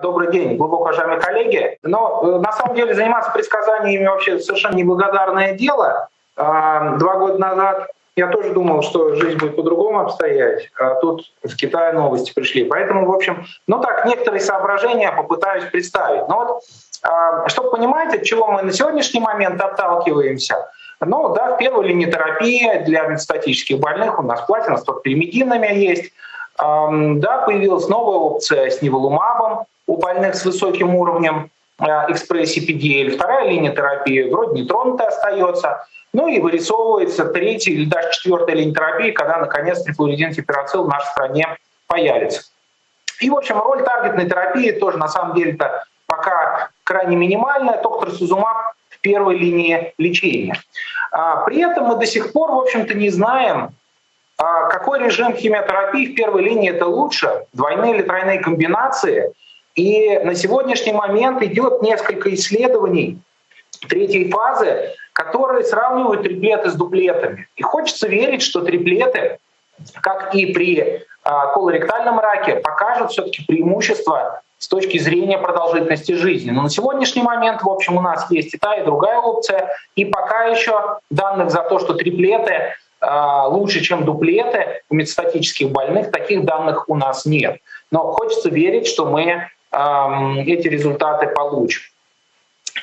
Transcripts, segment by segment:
Добрый день, глубоко уважаемые коллеги. Но э, на самом деле заниматься предсказаниями вообще совершенно неблагодарное дело. А, два года назад я тоже думал, что жизнь будет по-другому обстоять, а тут в Китае новости пришли. Поэтому, в общем, ну так, некоторые соображения попытаюсь представить. Но вот, а, чтобы понимать, от чего мы на сегодняшний момент отталкиваемся, ну да, в первой линии терапии для метастатических больных у нас платина с торпимединами есть. Да, появилась новая опция с неволумабом, у больных с высоким уровнем э, экспрессии PDL. Вторая линия терапии вроде не тронутая остается. Ну и вырисовывается третья или даже четвертая линия терапии, когда наконец трифлуоридин типерацил в нашей стране появится. И, в общем, роль таргетной терапии тоже на самом деле-то пока крайне минимальная. Доктор Сузумак в первой линии лечения. А, при этом мы до сих пор, в общем-то, не знаем, а, какой режим химиотерапии в первой линии это лучше, двойные или тройные комбинации – и на сегодняшний момент идет несколько исследований третьей фазы, которые сравнивают триплеты с дуплетами. И хочется верить, что триплеты, как и при а, колоректальном раке, покажут все-таки преимущество с точки зрения продолжительности жизни. Но на сегодняшний момент, в общем, у нас есть и та, и другая опция. И пока еще данных за то, что триплеты э, лучше, чем дуплеты у метастатических больных, таких данных у нас нет. Но хочется верить, что мы эти результаты получим.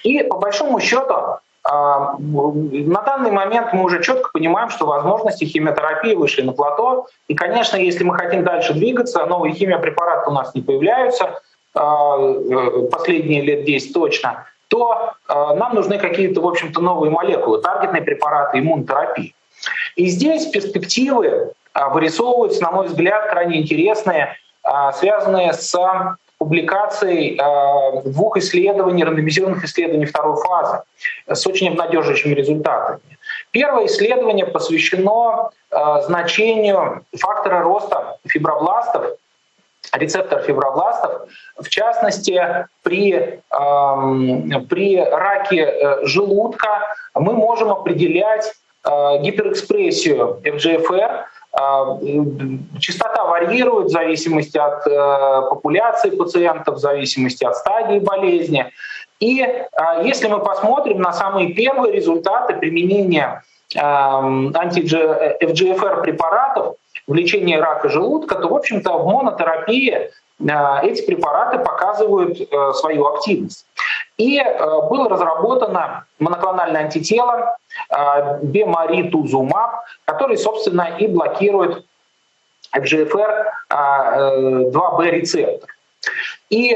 И по большому счету на данный момент мы уже четко понимаем, что возможности химиотерапии вышли на плато. И, конечно, если мы хотим дальше двигаться, новые химиопрепараты у нас не появляются, а, э, последние лет 10 точно, то а, нам нужны какие-то, в общем-то, новые молекулы, таргетные препараты, иммунотерапии. И здесь перспективы а, вырисовываются, на мой взгляд, крайне интересные, связанные с публикаций э, двух исследований, рандомизированных исследований второй фазы с очень обнадеживающими результатами. Первое исследование посвящено э, значению фактора роста фибробластов, рецепторов фибробластов, в частности, при, э, при раке э, желудка мы можем определять гиперэкспрессию FGFR частота варьирует в зависимости от э, популяции пациентов, в зависимости от стадии болезни. И а, если мы посмотрим на самые первые результаты применения анти-FGFR препаратов в лечении рака желудка, то, в общем-то, в монотерапии а, эти препараты показывают э, свою активность. И э, было разработано моноклональное антитело э, бемаритузумаб, который, собственно, и блокирует FGFR 2B э, рецептор. И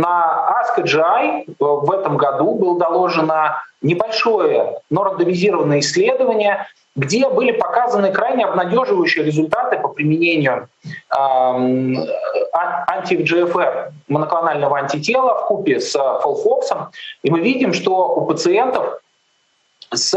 на ASCO-GI в этом году было доложено небольшое, но рандомизированное исследование, где были показаны крайне обнадеживающие результаты по применению э, анти-GFR моноклонального антитела в купе с фолфоксом. И мы видим, что у пациентов с,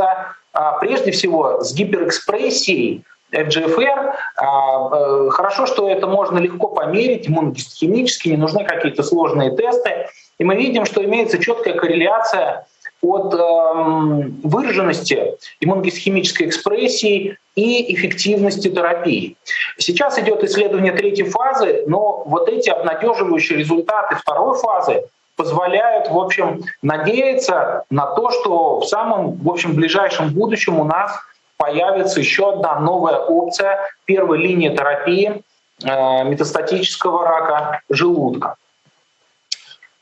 а, прежде всего с гиперэкспрессией FGFR. А, э, хорошо, что это можно легко померить иммуногистохимически, не нужны какие-то сложные тесты. И мы видим, что имеется четкая корреляция от эм, выраженности иммуногистохимической экспрессии и эффективности терапии. Сейчас идет исследование третьей фазы, но вот эти обнадеживающие результаты второй фазы позволяют, в общем, надеяться на то, что в самом, в общем, ближайшем будущем у нас появится еще одна новая опция первой линии терапии э, метастатического рака желудка.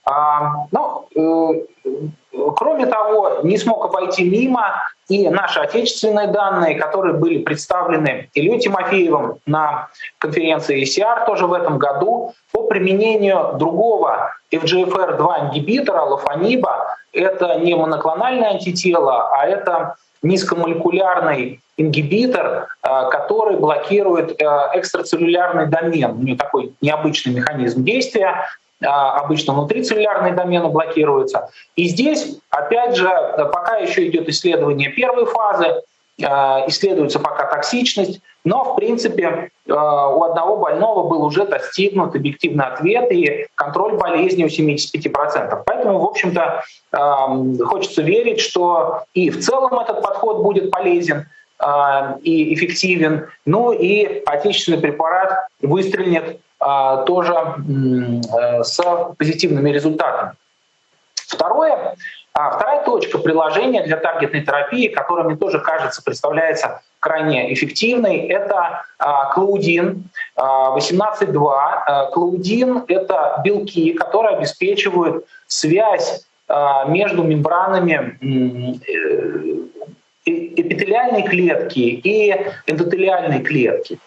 А, ну, э, кроме того, не смог обойти мимо и наши отечественные данные, которые были представлены Ильей Тимофеевым на конференции ECR тоже в этом году по применению другого FGFR2 ингибитора, лофаниба. Это не моноклональное антитело, а это низкомолекулярный ингибитор, э, который блокирует э, экстрацеллюлярный домен. У него такой необычный механизм действия. А, обычно внутрицеллюлярные домены блокируются. И здесь, опять же, пока еще идет исследование первой фазы, исследуется пока токсичность, но, в принципе, а, у одного больного был уже достигнут объективный ответ и контроль болезни у 75%. Поэтому, в общем-то, хочется верить, что и в целом этот подход будет полезен, и эффективен, ну и отечественный препарат выстрелит тоже с позитивными результатами. Второе, а вторая точка приложения для таргетной терапии, которая мне тоже кажется представляется крайне эффективной, это клаудин 18.2. Клаудин — это белки, которые обеспечивают связь между мембранами эпителиальной клетки и эндотелиальной клетки.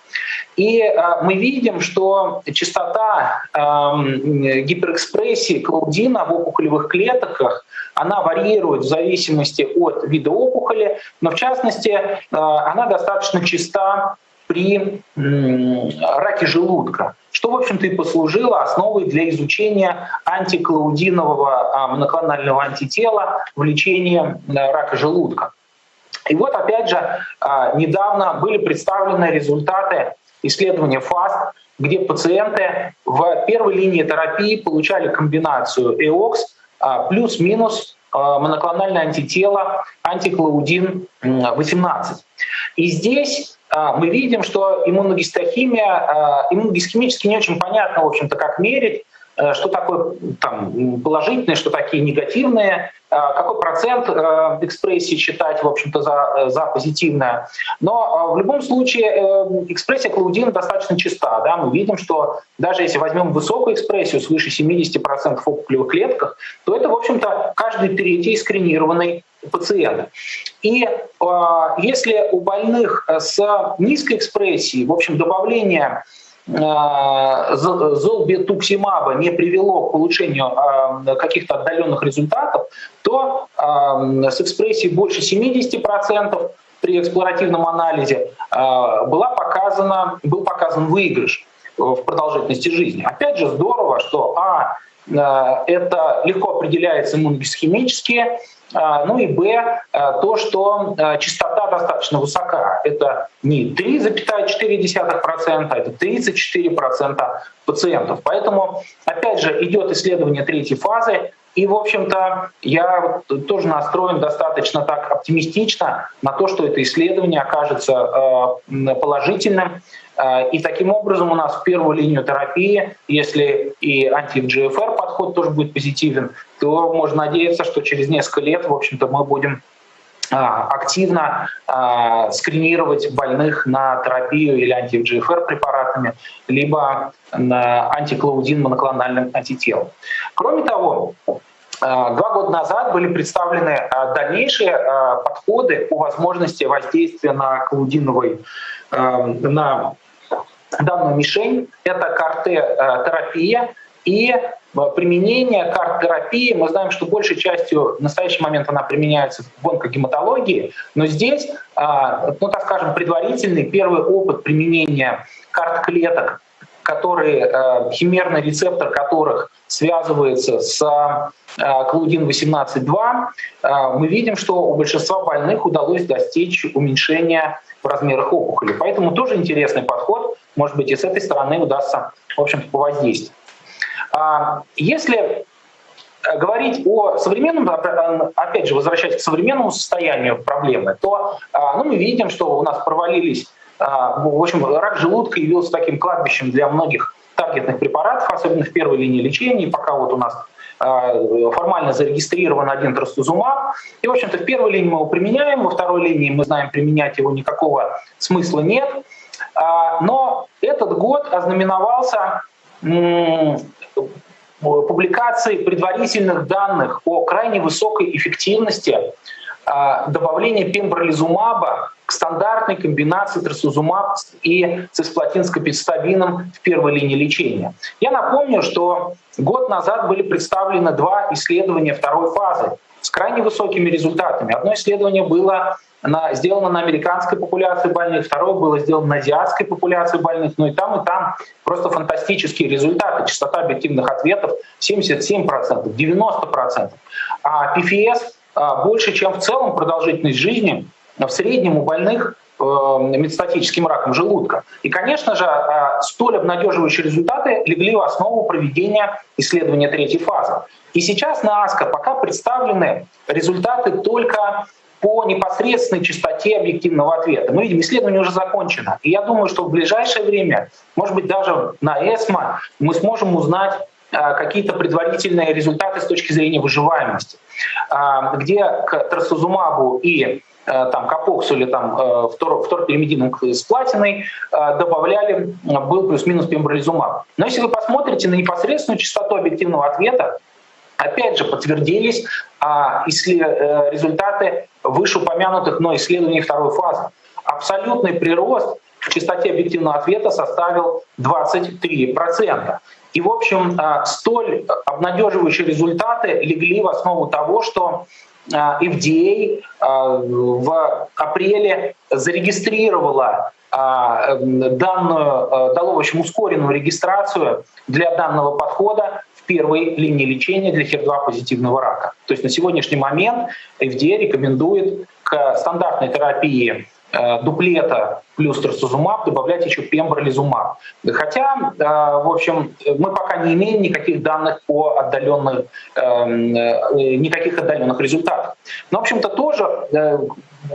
И э, мы видим, что частота гиперэкспрессии клаудина в опухолевых клетках она варьирует в зависимости от вида опухоли, но в частности э, она достаточно чиста при раке желудка, что, в общем-то, и послужило основой для изучения антиклаудинового моноклонального антитела в лечении рака желудка. И вот опять же а, недавно были представлены результаты исследования ФАСТ, где пациенты в первой линии терапии получали комбинацию ЭОКС плюс-минус а, моноклональное антитело антиклаудин-18. И здесь а, мы видим, что иммуногистохимия, иммуногистохимически не очень понятно, в общем-то, как мерить, что такое там, положительные, что такие негативные, э, какой процент э, экспрессии считать, в общем-то, за, за позитивное. Но в любом случае экспрессия клаудина достаточно чиста. Да? Мы видим, что даже если возьмем высокую экспрессию, свыше 70% в опухолевых клетках, то это, в общем-то, каждый третий скринированный пациент. И э, если у больных с низкой экспрессией, в общем, добавление Э, золбетуксимаба не привело к улучшению э, каких-то отдаленных результатов, то э, с экспрессией больше 70% при эксплоративном анализе была показана, был показан выигрыш в продолжительности жизни. Опять же, здорово, что а, это легко определяется иммуногисхимически, а, ну и Б, а, то, что а, частота достаточно высока. Это не 3,4%, это 34% пациентов. Поэтому, опять же, идет исследование третьей фазы, и, в общем-то, я тоже настроен достаточно так оптимистично на то, что это исследование окажется положительным. И таким образом у нас в первую линию терапии, если и анти-GFR подход тоже будет позитивен, то можно надеяться, что через несколько лет, в общем-то, мы будем активно э, скринировать больных на терапию или анти-ФГФР препаратами, либо на антиклаудин моноклональным антителом. Кроме того, Два года назад были представлены дальнейшие подходы по возможности воздействия на клаудиновой, на данную мишень. Это КАРТ-терапия и применение карт-терапии, мы знаем, что большей частью в настоящий момент она применяется в онкогематологии, но здесь, ну так скажем, предварительный первый опыт применения карт-клеток, которые, химерный рецептор которых связывается с клаудин 18.2, мы видим, что у большинства больных удалось достичь уменьшения в размерах опухоли. Поэтому тоже интересный подход, может быть, и с этой стороны удастся, в общем-то, повоздействовать. А, если э, говорить о современном, опять же, возвращаясь к современному состоянию проблемы, то а, ну, мы видим, что у нас провалились, а, в общем, рак желудка явился таким кладбищем для многих таргетных препаратов, особенно в первой линии лечения, пока вот у нас формально зарегистрирован один трастузумаб. И, в общем-то, в первой линии мы его применяем, во второй линии мы знаем, применять его никакого смысла нет. Но этот год ознаменовался публикации предварительных данных о крайне высокой эффективности а, добавления пембролизумаба к стандартной комбинации трасузумаб и цисплатинскопидставином в первой линии лечения. Я напомню, что год назад были представлены два исследования второй фазы с крайне высокими результатами. Одно исследование было на, сделано на американской популяции больных, второе было сделано на азиатской популяции больных, но и там, и там просто фантастические результаты. Частота объективных ответов 77%, 90%. А PFS а, больше, чем в целом продолжительность жизни в среднем у больных э, метастатическим раком желудка. И, конечно же, а, столь обнадеживающие результаты легли в основу проведения исследования третьей фазы. И сейчас на АСКО пока представлены результаты только по непосредственной частоте объективного ответа. Мы видим, исследование уже закончено. И я думаю, что в ближайшее время, может быть, даже на ЭСМО мы сможем узнать а, какие-то предварительные результаты с точки зрения выживаемости, а, где к трастузумабу и а, там, капоксу или там, вторпиримидином с платиной добавляли, был плюс-минус пембролизумаб. Но если вы посмотрите на непосредственную частоту объективного ответа, опять же подтвердились результаты вышеупомянутых но исследований второй фазы. Абсолютный прирост в частоте объективного ответа составил 23%. И, в общем, а, столь обнадеживающие результаты легли в основу того, что FDA а, а, в апреле зарегистрировала данную, дало, в общем, ускоренную регистрацию для данного подхода первой линии лечения для HER2 позитивного рака. То есть на сегодняшний момент FDA рекомендует к стандартной терапии Э, дуплета плюс трастузумаб добавлять еще пембролизумаб. Хотя, э, в общем, мы пока не имеем никаких данных по отдаленных, эм, э, никаких отдаленных результатов. Но, в общем-то, тоже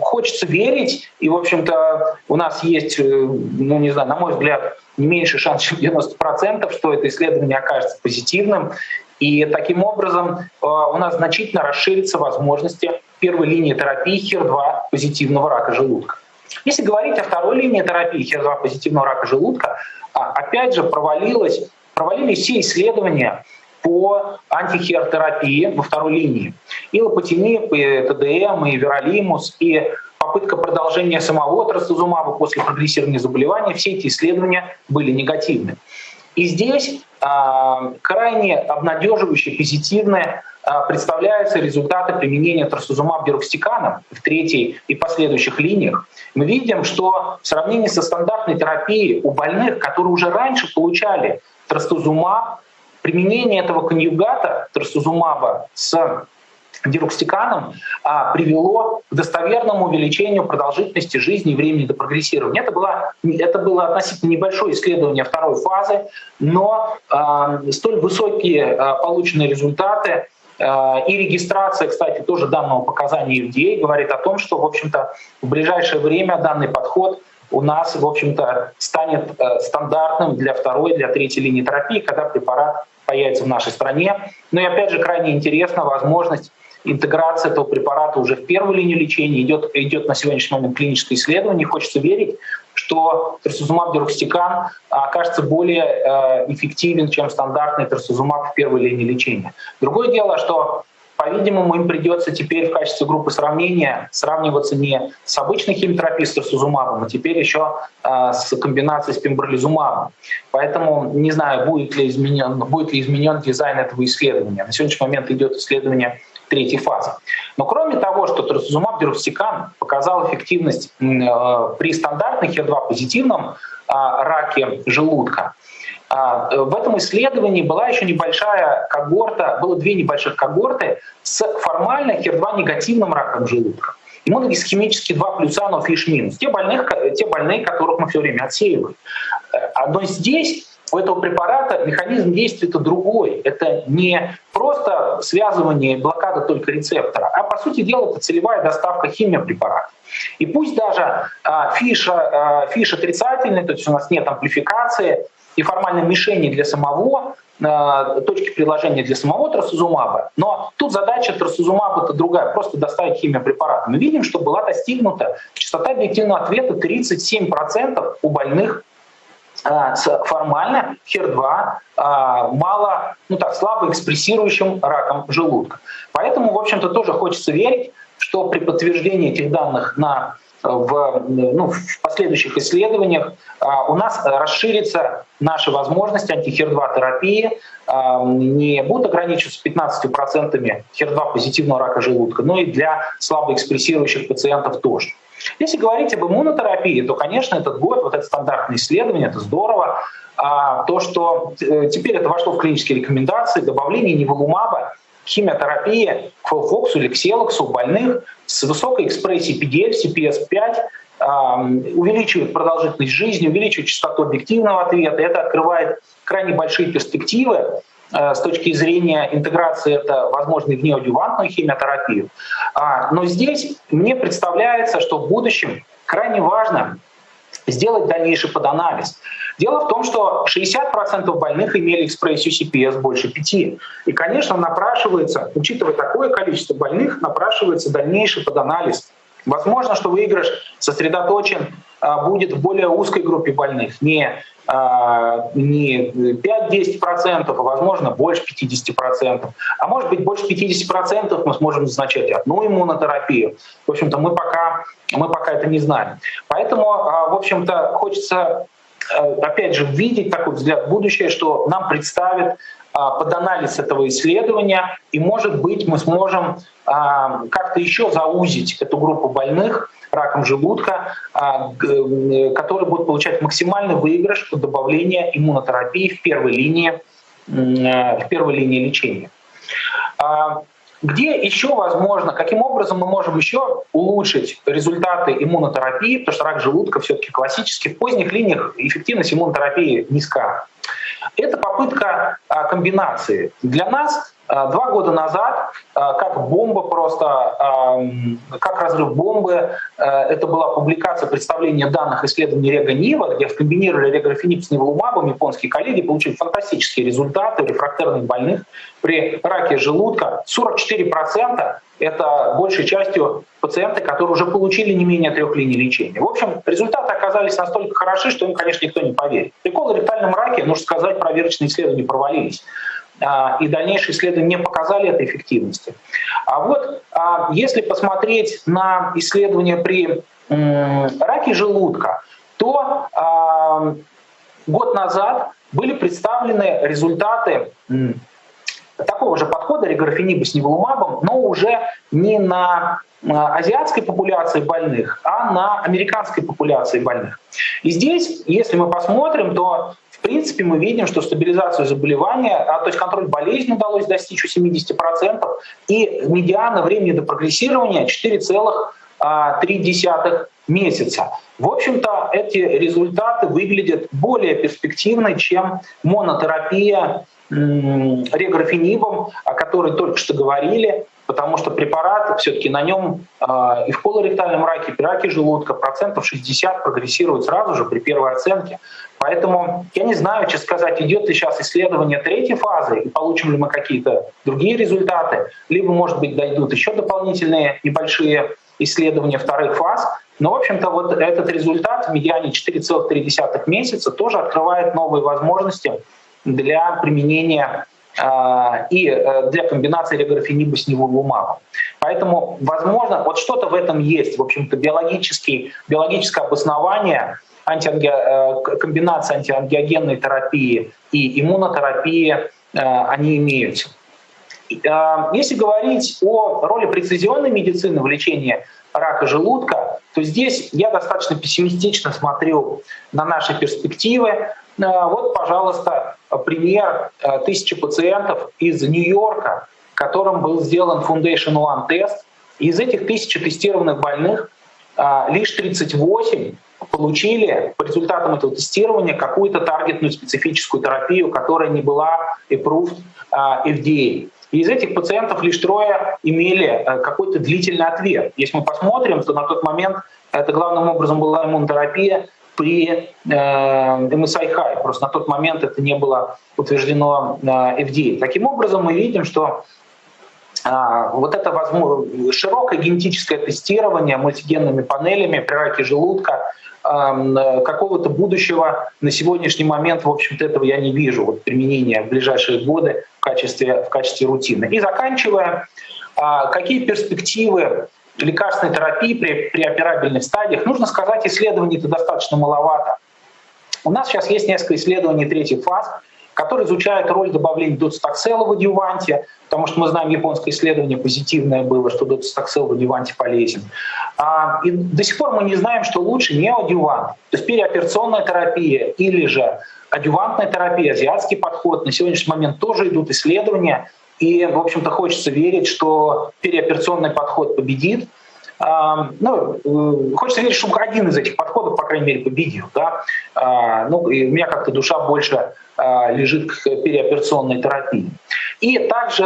хочется верить, и, в общем-то, у нас есть, ну, не знаю, на мой взгляд, не меньше шанс, чем 90%, что это исследование окажется позитивным, и таким образом у нас значительно расширятся возможности первой линии терапии HER2 позитивного рака желудка. Если говорить о второй линии терапии HER2 позитивного рака желудка, а, опять же провалилось, провалились все исследования по антихертерапии во второй линии. И лопатиниб, и ТДМ, и веролимус, и попытка продолжения самого трастузумаба после прогрессирования заболевания, все эти исследования были негативны. И здесь а, крайне обнадеживающие, позитивные а, представляются результаты применения трастузумаб дерокстикана в третьей и последующих линиях. Мы видим, что в сравнении со стандартной терапией у больных, которые уже раньше получали трастузумаб, применение этого конъюгата трастузумаба с дирокстиканом а, привело к достоверному увеличению продолжительности жизни и времени до прогрессирования. Это было, это было относительно небольшое исследование второй фазы, но а, столь высокие а, полученные результаты а, и регистрация, кстати, тоже данного показания FDA говорит о том, что, в общем-то, в ближайшее время данный подход у нас, в общем-то, станет э, стандартным для второй, для третьей линии терапии, когда препарат появится в нашей стране. Ну и опять же, крайне интересна возможность интеграция этого препарата уже в первую линию лечения, идет, идет на сегодняшний момент клиническое исследование. Хочется верить, что трасузумаб дерокстикан окажется более э, эффективен, чем стандартный трасузумаб в первой линии лечения. Другое дело, что по-видимому, им придется теперь в качестве группы сравнения сравниваться не с обычной химиотерапией с трасузумабом, а теперь еще э, с комбинацией с пембролизумабом. Поэтому не знаю, будет ли, изменен, будет ли изменен дизайн этого исследования. На сегодняшний момент идет исследование третьей фазы. Но кроме того, что трастузумаб дерустикан показал эффективность э, при стандартных HER2 позитивном а, раке желудка, а, в этом исследовании была еще небольшая когорта, было две небольших когорты с формально HER2 негативным раком желудка. Иммуногисхемически 2 плюса, но фиш минус. Те, больных, те больные, которых мы все время отсеиваем. Э, но здесь у этого препарата механизм действия-то другой. Это не просто связывание блокада только рецептора, а по сути дела это целевая доставка химиопрепарата. И пусть даже а, FISH, а, FISH отрицательный, то есть у нас нет амплификации и формальной мишени для самого а, точки приложения для самого трастузумаба, но тут задача трастузумаба-то другая, просто доставить химиопрепарат. Мы видим, что была достигнута частота объективного ответа 37% у больных формально HER2 а, мало, ну так, слабо экспрессирующим раком желудка. Поэтому, в общем-то, тоже хочется верить, что при подтверждении этих данных на, в, ну, в последующих исследованиях а, у нас расширится наши возможности антихер-2 терапии, не будут ограничиваться 15% HER2 позитивного рака желудка, но и для слабо экспрессирующих пациентов тоже. Если говорить об иммунотерапии, то, конечно, этот год, вот это стандартное исследование, это здорово. А то, что э, теперь это вошло в клинические рекомендации, добавление неволумаба, химиотерапии к Фоксу или к Селоксу больных с высокой экспрессией PDL, CPS5, увеличивает продолжительность жизни, увеличивает частоту объективного ответа. Это открывает крайне большие перспективы с точки зрения интеграции это возможно в неодювантную химиотерапию. А, но здесь мне представляется, что в будущем крайне важно сделать дальнейший поданализ. Дело в том, что 60% больных имели экспрессию CPS больше 5. И, конечно, напрашивается, учитывая такое количество больных, напрашивается дальнейший поданализ. Возможно, что выигрыш сосредоточен будет в более узкой группе больных, не, а, не 5-10%, а возможно больше 50%. А может быть больше 50% мы сможем назначать одну иммунотерапию. В общем-то мы пока, мы пока это не знаем. Поэтому, а, в общем-то, хочется опять же видеть такой взгляд в будущее, что нам представит под анализ этого исследования, и, может быть, мы сможем как-то еще заузить эту группу больных, раком желудка, а, которые будут получать максимальный выигрыш от добавления иммунотерапии в первой линии, э, в первой линии лечения. А, где еще возможно, каким образом мы можем еще улучшить результаты иммунотерапии, потому что рак желудка все-таки классический, в поздних линиях эффективность иммунотерапии низка. Это попытка а, комбинации. Для нас а, два года назад, а, как бомба просто, как разрыв бомбы, это была публикация представления данных исследований Рега Нива, где скомбинировали реграфенип с ниволумабом, японские коллеги получили фантастические результаты рефрактерных больных при раке желудка. 44% это большей частью пациенты, которые уже получили не менее трех линий лечения. В общем, результаты оказались настолько хороши, что им, конечно, никто не поверит. При колоректальном раке, нужно сказать, проверочные исследования провалились. А, и дальнейшие исследования не показали этой эффективности. А вот а, если посмотреть на исследования при раке желудка, то а, год назад были представлены результаты такого же подхода реграфениба с неволумабом, но уже не на азиатской популяции больных, а на американской популяции больных. И здесь, если мы посмотрим, то в принципе, мы видим, что стабилизацию заболевания, а, то есть контроль болезни удалось достичь у 70%, и медиана времени до прогрессирования 4,3 а, месяца. В общем-то, эти результаты выглядят более перспективно, чем монотерапия реграфенибом, о которой только что говорили, потому что препарат все-таки на нем э, и в колоректальном раке, и при раке желудка процентов 60 прогрессирует сразу же при первой оценке. Поэтому я не знаю, честно сказать, идет ли сейчас исследование третьей фазы, и получим ли мы какие-то другие результаты, либо, может быть, дойдут еще дополнительные небольшие исследования вторых фаз. Но, в общем-то, вот этот результат в медиане 4,3 месяца тоже открывает новые возможности для применения э, и э, для комбинации реграфениба с неволумабом. Поэтому, возможно, вот что-то в этом есть, в общем-то, биологический, биологическое обоснование антианги... Э, комбинация антиангиогенной терапии и иммунотерапии, они имеются. Если говорить о роли прецизионной медицины в лечении рака желудка, то здесь я достаточно пессимистично смотрю на наши перспективы. Вот, пожалуйста, пример э, тысячи пациентов из Нью-Йорка, которым был сделан Foundation One тест. Из этих тысячи тестированных больных э, лишь 38 получили по результатам этого тестирования какую-то таргетную специфическую терапию, которая не была approved э, FDA. Из этих пациентов лишь трое имели какой-то длительный ответ. Если мы посмотрим, то на тот момент это главным образом была иммунотерапия при э, MSI High. Просто на тот момент это не было утверждено э, FDA. Таким образом, мы видим, что э, вот это возможно, широкое генетическое тестирование мультигенными панелями при раке желудка, какого-то будущего на сегодняшний момент, в общем-то, этого я не вижу, вот применения в ближайшие годы в качестве, в качестве рутины. И заканчивая, какие перспективы лекарственной терапии при, при операбельных стадиях, нужно сказать, исследований-то достаточно маловато. У нас сейчас есть несколько исследований третьих фаз, которые изучают роль добавления доцитоксела в адъюванте, потому что мы знаем, японское исследование позитивное было, что доцитоксел в адъюванте полезен. А, и до сих пор мы не знаем, что лучше не адъювант, то есть переоперационная терапия или же адъювантная терапия, азиатский подход. На сегодняшний момент тоже идут исследования, и, в общем-то, хочется верить, что переоперационный подход победит. ну, э, хочется верить, что один из этих подходов, по крайней мере, победил. Да? Ну, и у меня как-то душа больше лежит к переоперационной терапии. И также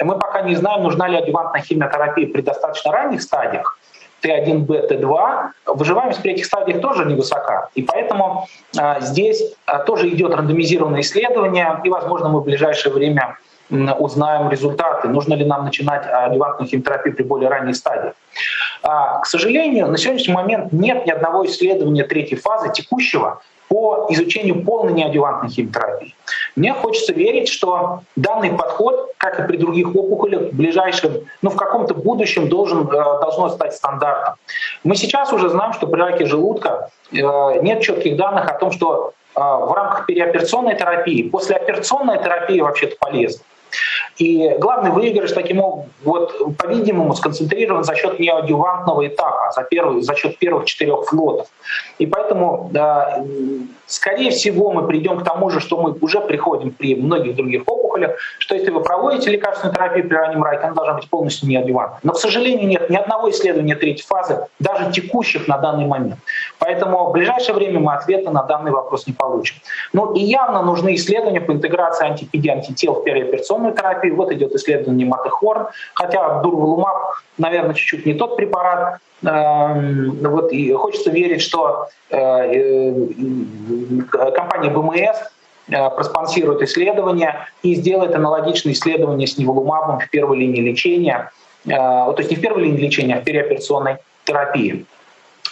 мы пока не знаем, нужна ли адювантная химиотерапия при достаточно ранних стадиях, Т1Б, Т2, выживаемость при этих стадиях тоже невысока. И поэтому а, здесь а, тоже идет рандомизированное исследование, и, возможно, мы в ближайшее время узнаем результаты, нужно ли нам начинать адювантную химиотерапию при более ранней стадии. А, к сожалению, на сегодняшний момент нет ни одного исследования третьей фазы текущего, по изучению полной неадювантной химиотерапии. Мне хочется верить, что данный подход, как и при других опухолях, в ближайшем, ну в каком-то будущем должен, э, должно стать стандартом. Мы сейчас уже знаем, что при раке желудка э, нет четких данных о том, что э, в рамках переоперационной терапии, послеоперационная терапия вообще-то полезна. И главный выигрыш таким вот, по-видимому, сконцентрирован за счет неодювантного этапа, за, первый, за счет первых четырех флотов. И поэтому, да, скорее всего, мы придем к тому же, что мы уже приходим при многих других опухолях, что если вы проводите лекарственную терапию при раннем раке, она должна быть полностью неодювантной. Но, к сожалению, нет ни одного исследования третьей фазы, даже текущих на данный момент. Поэтому в ближайшее время мы ответа на данный вопрос не получим. Ну и явно нужны исследования по интеграции антипеди антител в переоперационную терапию. Вот идет исследование Матехорн, хотя дурвалумаб, наверное, чуть-чуть не тот препарат. Эм, вот, и хочется верить, что э, э, компания БМС э, проспонсирует исследования и сделает аналогичные исследования с неволумабом в первой линии лечения, то есть не в первой линии лечения, а в переоперационной терапии.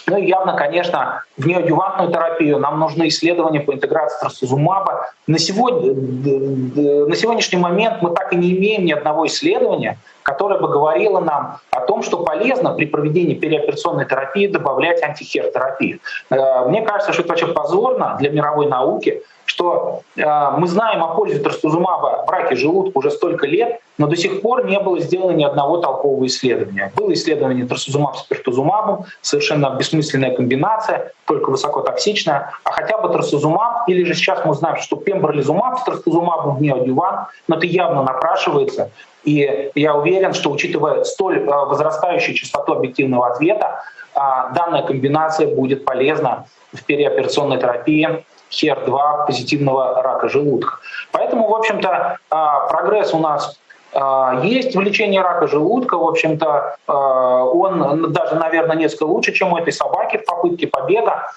Ну и явно, конечно, в неодювантную терапию нам нужны исследования по интеграции трастузумаба. На, сегодня, на сегодняшний момент мы так и не имеем ни одного исследования, которое бы говорило нам о том, что полезно при проведении переоперационной терапии добавлять антихер-терапию. Э, мне кажется, что это вообще позорно для мировой науки, что э, мы знаем о пользе трастузумаба в раке желудка уже столько лет, но до сих пор не было сделано ни одного толкового исследования. Было исследование трастузумаб с пертузумабом, совершенно бессмысленная комбинация, только высокотоксичная, а хотя бы трастузумаб, или же сейчас мы знаем, что пембролизумаб с трастузумабом в неодюван, но это явно напрашивается, и я уверен, что учитывая столь э, возрастающую частоту объективного ответа, э, данная комбинация будет полезна в переоперационной терапии HER2 позитивного рака желудка. Поэтому, в общем-то, а, прогресс у нас есть в лечении рака желудка, в общем-то, он даже, наверное, несколько лучше, чем у этой собаки в попытке побега.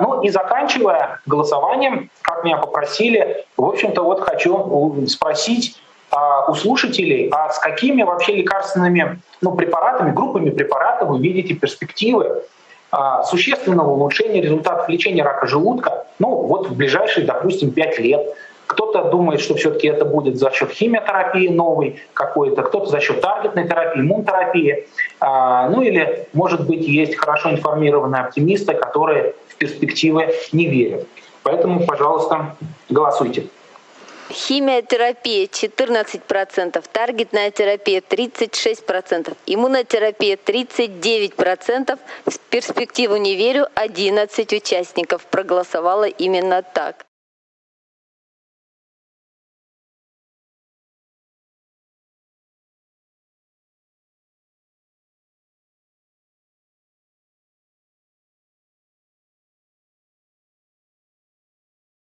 Ну и заканчивая голосованием, как меня попросили, в общем-то, вот хочу спросить у слушателей, а с какими вообще лекарственными ну, препаратами, группами препаратов вы видите перспективы а, существенного улучшения результатов лечения рака желудка, ну вот в ближайшие, допустим, 5 лет. Кто-то думает, что все-таки это будет за счет химиотерапии новой какой-то, кто-то за счет таргетной терапии, иммунотерапии. А, ну или, может быть, есть хорошо информированные оптимисты, которые в перспективы не верят. Поэтому, пожалуйста, голосуйте. Химиотерапия 14%, таргетная терапия 36%, иммунотерапия 39%. В перспективу не верю, 11 участников проголосовало именно так.